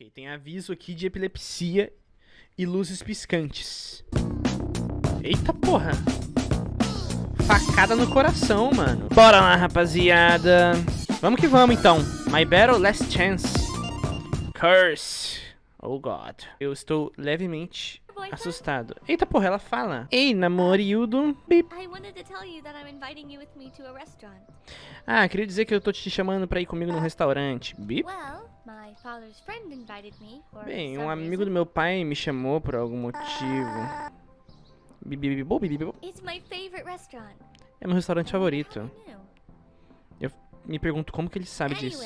Ok, tem aviso aqui de epilepsia e luzes piscantes. Eita porra! Facada no coração, mano. Bora lá, rapaziada. Vamos que vamos, então. My Battle Last Chance. Curse. Oh, God. Eu estou levemente assustado. Eita porra, ela fala. Ei, namorildo. Bip. Ah, queria dizer que eu tô te chamando pra ir comigo num restaurante. Bip. Bem, um amigo do meu pai me chamou por algum motivo. Bibibibo, bibibibo. É meu restaurante favorito. Eu me pergunto como que ele sabe disso.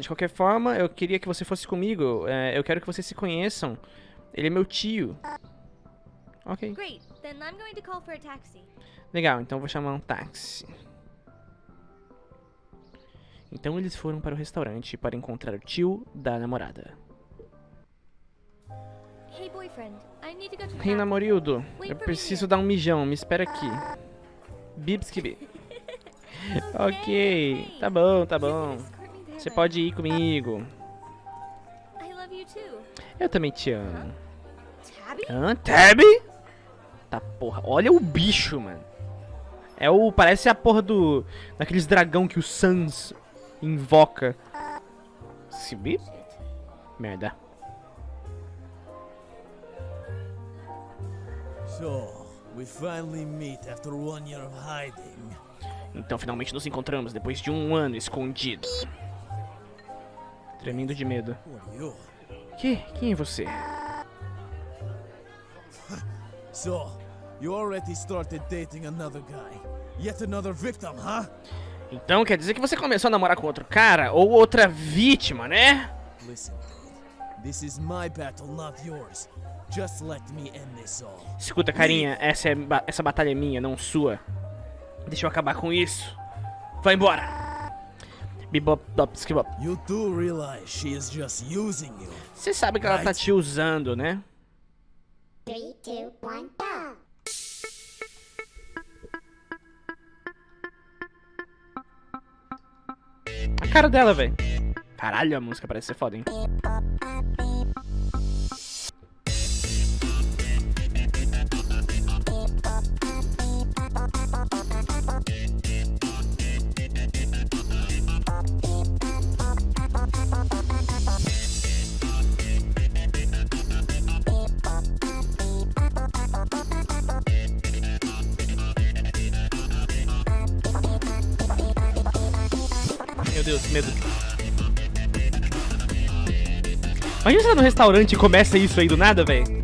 De qualquer forma, eu queria que você fosse comigo. É, eu quero que vocês se conheçam. Ele é meu tio. Ok. Legal, então vou chamar um táxi. Então eles foram para o restaurante para encontrar o tio da namorada. Hey boyfriend, I need to go to Hey namorildo, eu preciso dar um mijão, me espera aqui. Bibskibi. ok, tá bom, tá bom. Você pode ir comigo. Eu também te amo. Hã? Tabby? Tá porra, olha o bicho, mano. É o. Parece a porra do. Daqueles dragão que o Sans invoca. Sibi? Merda. So, we finally meet after one year of hiding. Então finalmente nos encontramos depois de um ano escondido. Tremendo de medo. Que? Quem é você? So, you already started dating another guy. Yet another victim, huh? Então quer dizer que você começou a namorar com outro cara ou outra vítima, né? Listen, this is my battle, not yours. Just let me end this all. Escuta, carinha, essa é essa batalha é minha, não sua. Deixa eu acabar com isso. Vai embora. Bebop, dop, skibop. You do realize she is just using you. Você sabe que ela tá te usando, né? 3 2 1 go. Cara dela, velho. Caralho, a música parece ser foda, hein? Imagina você tá no restaurante e começa isso aí do nada, velho.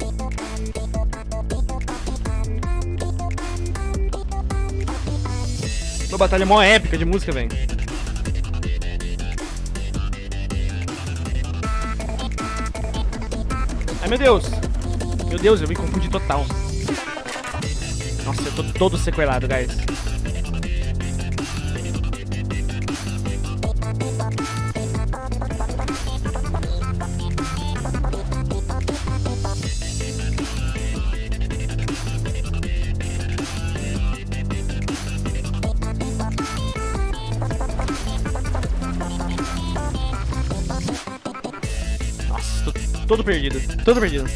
Uma batalha mó épica de música, velho. Ai, meu Deus. Meu Deus, eu me confundi total. Nossa, eu tô todo sequelado, guys. Todo perdido. Todo perdido.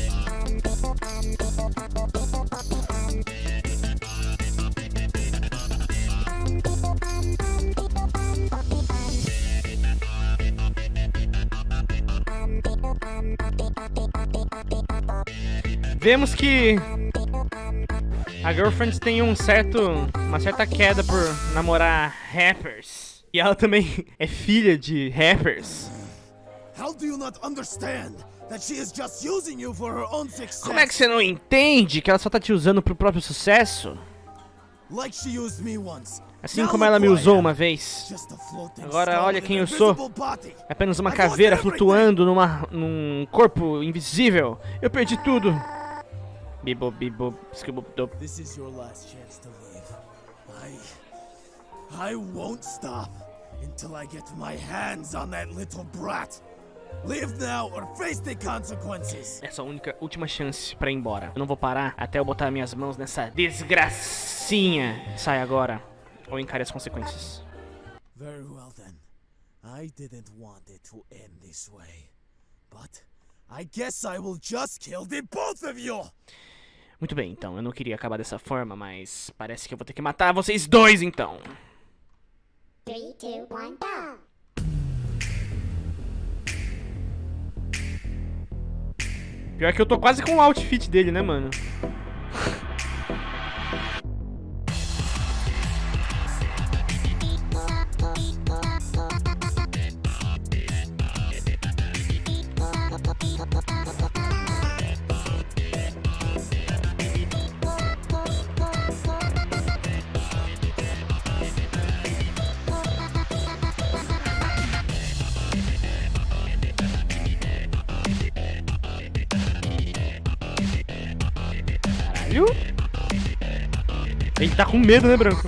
Vemos que a Girlfriend tem um certo, uma certa queda por namorar rappers. E ela também é filha de rappers. How do you not understand? Como é que você não entende que ela só tá te usando pro próprio sucesso? Assim como ela me usou uma vez. Agora olha quem eu sou. É apenas uma caveira flutuando numa, num corpo invisível. Eu perdi tudo. Bibo, bibo, skibubdob. This is your last chance to leave. I... I won't stop until I get my hands on that little brat. Live now or face the consequences. Essa é única última chance pra ir embora. Eu não vou parar até eu botar minhas mãos nessa desgracinha. Sai agora ou encare as consequências. Very well then. I didn't want it to end this way. But I guess I will just kill the both of you. Muito bem, então. Eu não queria acabar dessa forma, mas parece que eu vou ter que matar vocês dois, então. 3, 2, 1, go! Pior que eu tô quase com o outfit dele, né, mano? Tá com medo, né, Branco?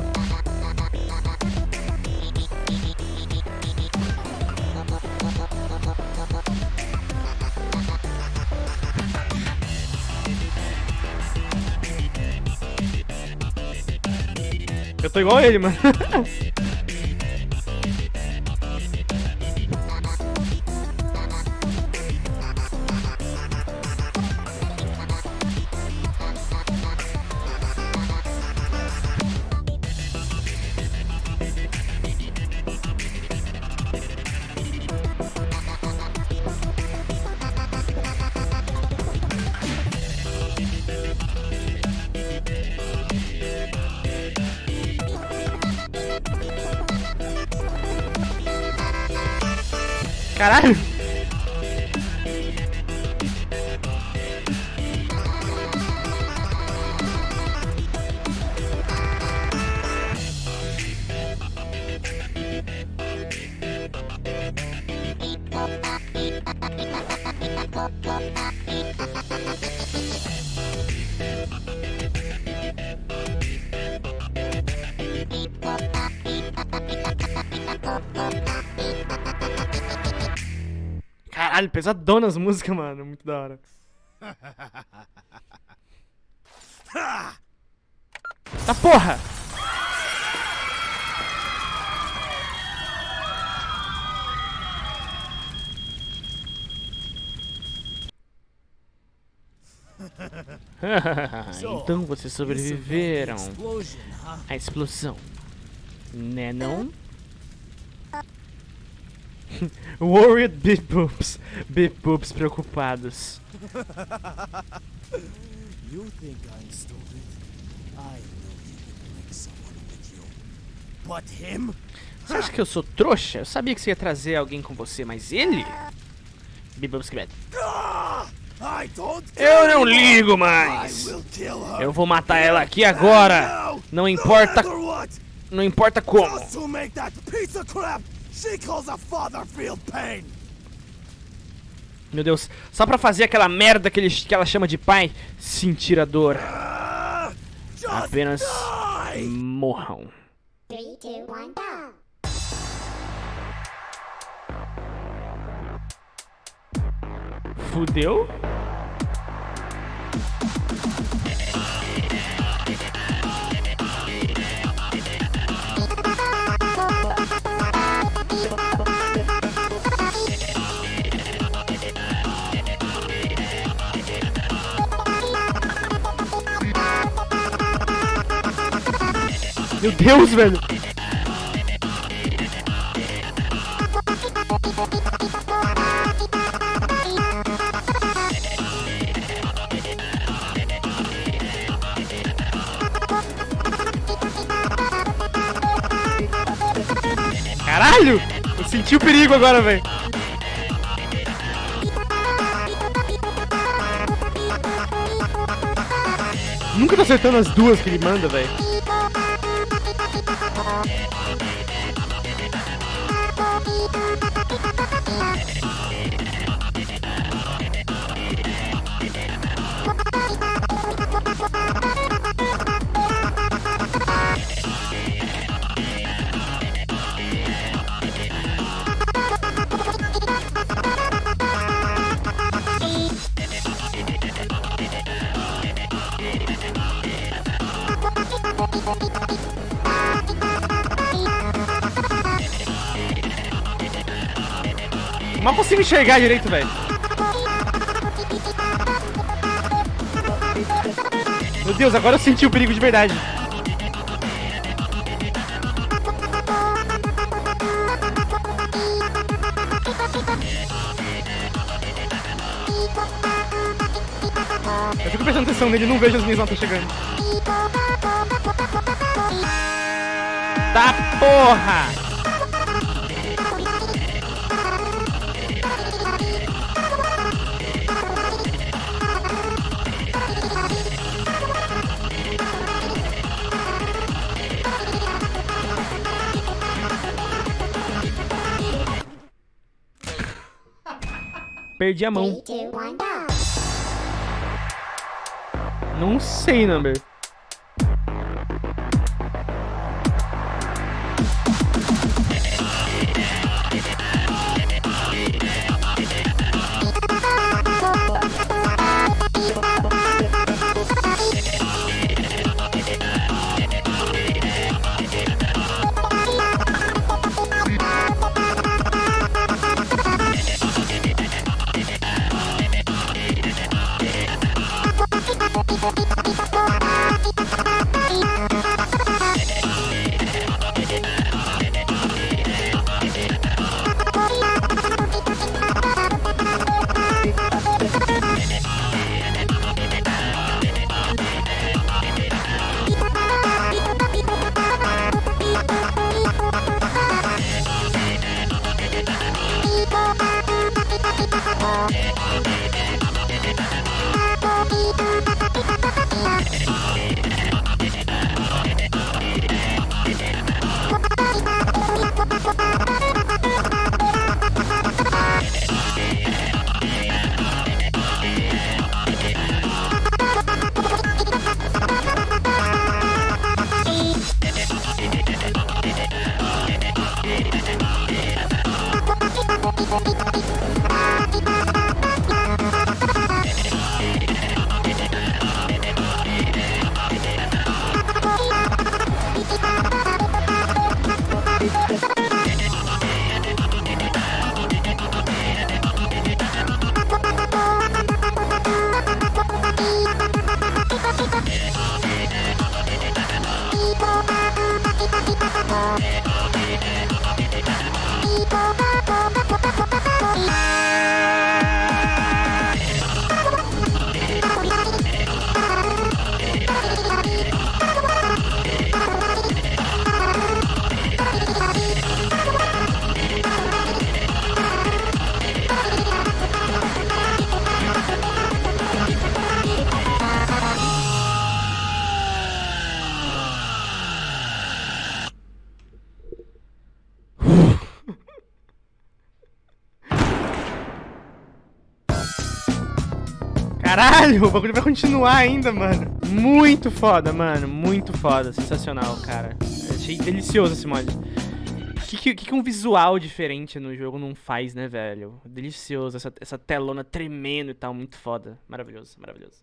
Eu tô igual a ele, mano. Caralho! Caralho, pesadona as músicas, mano. Muito da hora. Tá porra! então vocês sobreviveram à explosão, né não? Worried. Big Boobs preocupados. you think I'm stupid? I know you can someone with you. But him? Você acha que eu sou trouxa? Eu sabia que você ia trazer alguém com você, mas ele? Big Boobs que Eu não ligo mais. Eu vou matar ela aqui agora. Não importa. Não importa como. She calls a father feel pain. Meu Deus, só pra fazer aquela merda que, ele, que ela chama de pai, sentir a dor. Apenas morram. Fudeu? Meu Deus, velho. Caralho! Eu senti o perigo agora, velho. Nunca tá acertando as duas que ele manda, velho. Mal consigo enxergar direito, velho. Meu Deus, agora eu senti o perigo de verdade. Eu fico prestando atenção nele não vejo as minhas notas chegando. Tá porra! Perdi a mão. Não sei, Number. Caralho, o bagulho vai continuar ainda, mano. Muito foda, mano. Muito foda. Sensacional, cara. Achei delicioso esse mod. O que, que, que, um visual diferente no jogo não faz, né, velho? Delicioso. Essa, essa telona tremendo e tal. Muito foda. Maravilhoso, maravilhoso.